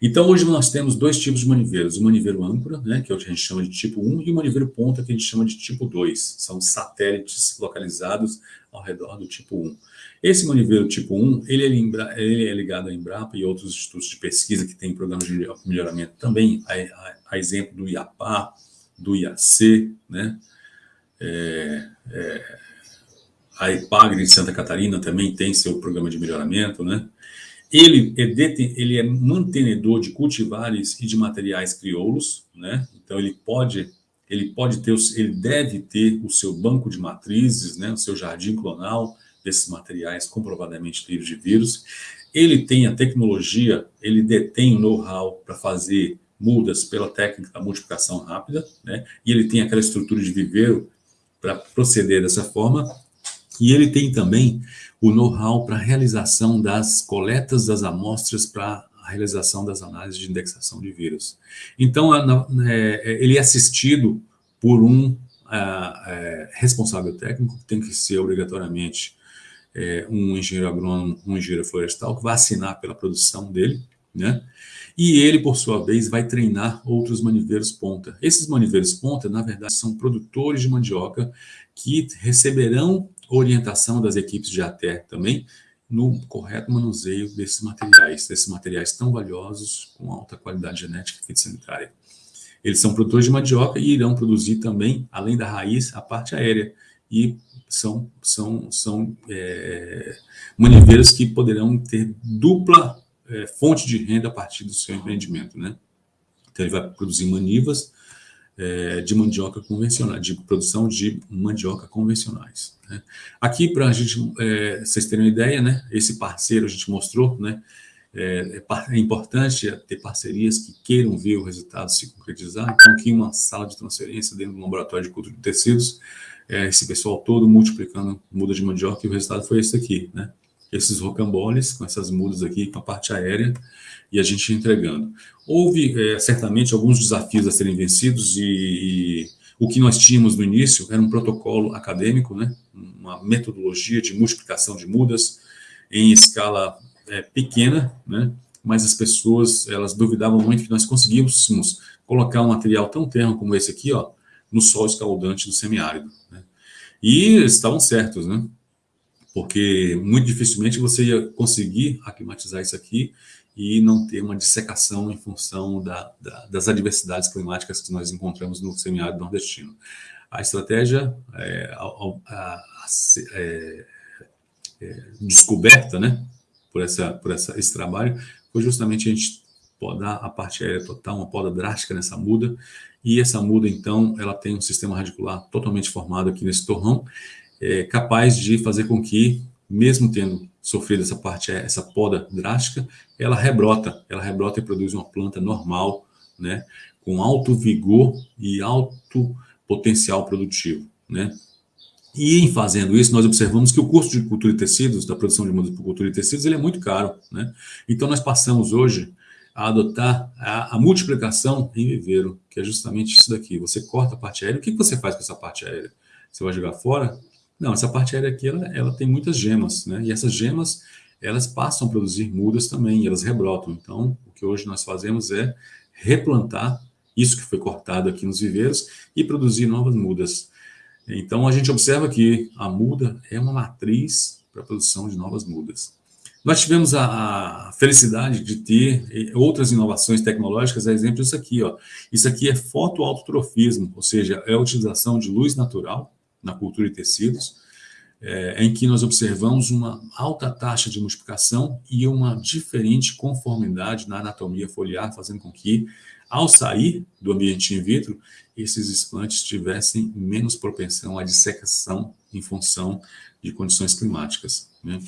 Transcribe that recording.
Então, hoje nós temos dois tipos de maniveiros, o maniveiro âncora, né, que é o que a gente chama de tipo 1, e o maniveiro ponta, que a gente chama de tipo 2. São satélites localizados ao redor do tipo 1. Esse maniveiro tipo 1, ele é, ele é ligado à Embrapa e outros institutos de pesquisa que têm programas de melhoramento também, a, a, a exemplo do IAPA, do IAC, né, é, é, a EPAGRE de Santa Catarina também tem seu programa de melhoramento, né? Ele é, deten, ele é mantenedor de cultivares e de materiais crioulos, né? Então ele pode, ele pode ter, ele deve ter o seu banco de matrizes, né? O seu jardim clonal desses materiais comprovadamente livres de vírus. Ele tem a tecnologia, ele detém o know-how para fazer mudas pela técnica da multiplicação rápida, né? E ele tem aquela estrutura de viveiro para proceder dessa forma. E ele tem também o know-how para a realização das coletas das amostras para a realização das análises de indexação de vírus. Então, é, ele é assistido por um é, responsável técnico, que tem que ser obrigatoriamente é, um engenheiro agrônomo, um engenheiro florestal, que vai assinar pela produção dele, né? E ele, por sua vez, vai treinar outros maniveiros ponta. Esses maniveiros ponta, na verdade, são produtores de mandioca que receberão orientação das equipes de ATER também no correto manuseio desses materiais, desses materiais tão valiosos com alta qualidade genética e fitossanitária. Eles são produtores de mandioca e irão produzir também, além da raiz, a parte aérea. E são, são, são é, maniveiros que poderão ter dupla é, fonte de renda a partir do seu empreendimento. Né? Então, ele vai produzir manivas é, de mandioca convencional, de produção de mandioca convencionais. Né? Aqui, para a gente, é, vocês terem uma ideia, né, esse parceiro a gente mostrou, né, é, é, é, importante ter parcerias que queiram ver o resultado se concretizar. Então, aqui uma sala de transferência dentro do laboratório de cultura de tecidos, esse pessoal todo multiplicando muda de mandioca e o resultado foi esse aqui, né? Esses rocamboles com essas mudas aqui, com a parte aérea, e a gente entregando. Houve, é, certamente, alguns desafios a serem vencidos e, e, o que nós tínhamos no início era um protocolo acadêmico, né? uma metodologia de multiplicação de mudas em escala é, pequena, né? mas as pessoas elas duvidavam muito que nós conseguíssemos colocar um material tão terno como esse aqui, ó, no sol escaldante do semiárido. Né? E estavam certos, né? Porque muito dificilmente você ia conseguir aclimatizar isso aqui e não ter uma dissecação em função da, da, das adversidades climáticas que nós encontramos no semiárido nordestino. A estratégia é, a, a, é, é, descoberta né, por, essa, por essa, esse trabalho foi justamente a gente podar a parte aérea total, uma poda drástica nessa muda, e essa muda, então, ela tem um sistema radicular totalmente formado aqui nesse torrão, é, capaz de fazer com que, mesmo tendo sofrido essa parte, essa poda drástica, ela rebrota, ela rebrota e produz uma planta normal, né, com alto vigor e alto potencial produtivo, né. E em fazendo isso, nós observamos que o custo de cultura e tecidos, da produção de mudas por cultura e tecidos, ele é muito caro, né. Então nós passamos hoje a adotar a, a, multiplicação em viveiro, que é justamente isso daqui. Você corta a parte aérea, o que você faz com essa parte aérea? Você vai jogar fora? Não, essa parte aérea aqui, ela, ela tem muitas gemas, né? E essas gemas, elas passam a produzir mudas também, elas rebrotam. Então, o que hoje nós fazemos é replantar isso que foi cortado aqui nos viveiros e produzir novas mudas. Então, a gente observa que a muda é uma matriz para a produção de novas mudas. Nós tivemos a, a, felicidade de ter eh, outras inovações tecnológicas, a exemplo disso aqui. Ó. Isso aqui é fotoautotrofismo, ou seja, é a utilização de luz natural na cultura de tecidos, é, em que nós observamos uma alta taxa de multiplicação e uma diferente conformidade na anatomia foliar, fazendo com que, ao sair do ambiente in vitro, esses explantes tivessem menos propensão à dissecação em função de condições climáticas. Né?